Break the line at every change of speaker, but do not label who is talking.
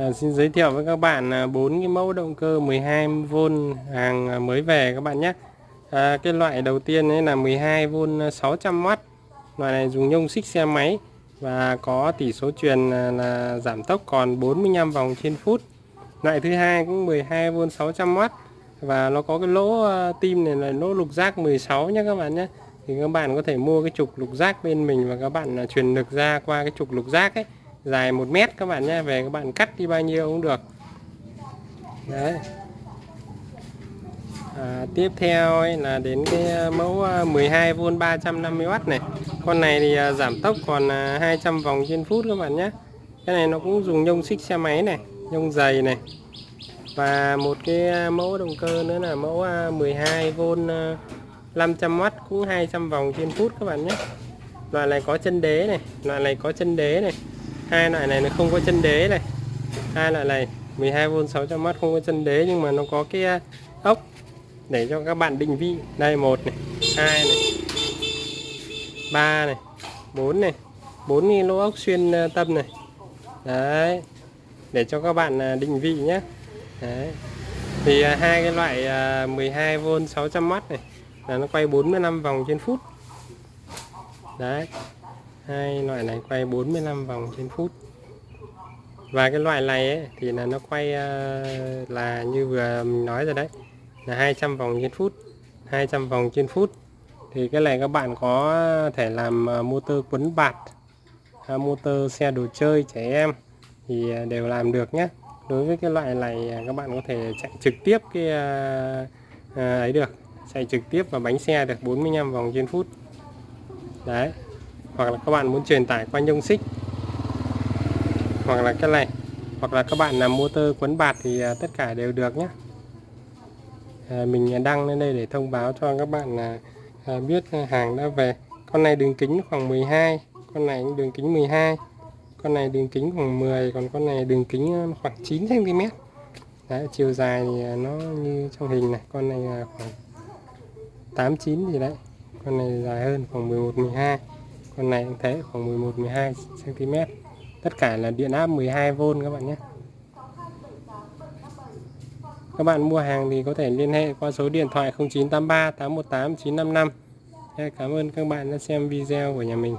À, xin giới thiệu với các bạn à, bốn cái mẫu động cơ 12V hàng à, mới về các bạn nhé. À, cái loại đầu tiên ấy là 12V 600W. À, loại này dùng nhông xích xe máy và có tỷ số truyền là, là giảm tốc còn 45 vòng trên phút. Loại thứ hai cũng 12V 600W và nó có cái lỗ tim này là lỗ lục giác 16 nhé các bạn nhé. Thì các bạn có thể mua cái trục lục giác bên mình và các bạn truyền lực ra qua cái trục lục giác ấy dài 1 mét các bạn nhé về các bạn cắt đi bao nhiêu cũng được. Đấy. À, tiếp theo ấy là đến cái à, mẫu à, 12V 350W này. Con này thì à, giảm tốc còn 200 vòng trên phút các bạn nhé. Cái này nó cũng dùng nhông xích xe máy này nhông dày này. Và một cái mẫu động cơ nữa là mẫu 12V 500W cũng 200 vòng trên phút các bạn nhé. Loại này có chân đế này loại này có chân đế này hai loại này nó không có chân đế này. Hai loại này 12V 600W không có chân đế nhưng mà nó có cái à, ốc để cho các bạn định vị. Đây, một này, hai này, ba này, bốn này, bốn cái lỗ ốc xuyên à, tâm này. Đấy, để cho các bạn à, định vị nhé. Đấy, thì hai cái loại 12V 600W này là nó quay 45 vòng trên phút. Đấy hai loại này quay 45 vòng trên phút. Và cái loại này ấy, thì là nó quay ờ, là như vừa mình nói rồi đấy là 200 vòng trên phút 200 vòng trên phút. Thì cái này các bạn có thể làm ờ, motor quấn bạt ờ, motor xe đồ chơi trẻ em thì đều làm được nhé. Đối với cái loại này các bạn có thể chạy trực tiếp cái ấy được chạy trực tiếp vào bánh xe được 45 vòng trên phút. Đấy hoặc là các bạn muốn truyền tải qua nhông xích hoặc là cái này hoặc là các bạn làm motor quấn bạt thì à, tất cả đều được nhé à, mình đăng lên đây để thông báo cho các bạn là à, biết hàng đã về. Con này đường kính khoảng 12 con này đường kính 12 con này đường kính khoảng 10 còn con này đường kính à, khoảng 9 cm đấy, chiều dài thì à, nó như trong hình này con này khoảng 8 9 gì đấy con này dài hơn khoảng 11 12 con này cũng thế, khoảng 11 12 cm tất cả là điện áp 12V các bạn nhé. Các bạn mua hàng thì có thể liên hệ qua số điện thoại 0983 818 955 Cảm ơn các bạn đã xem video của nhà mình.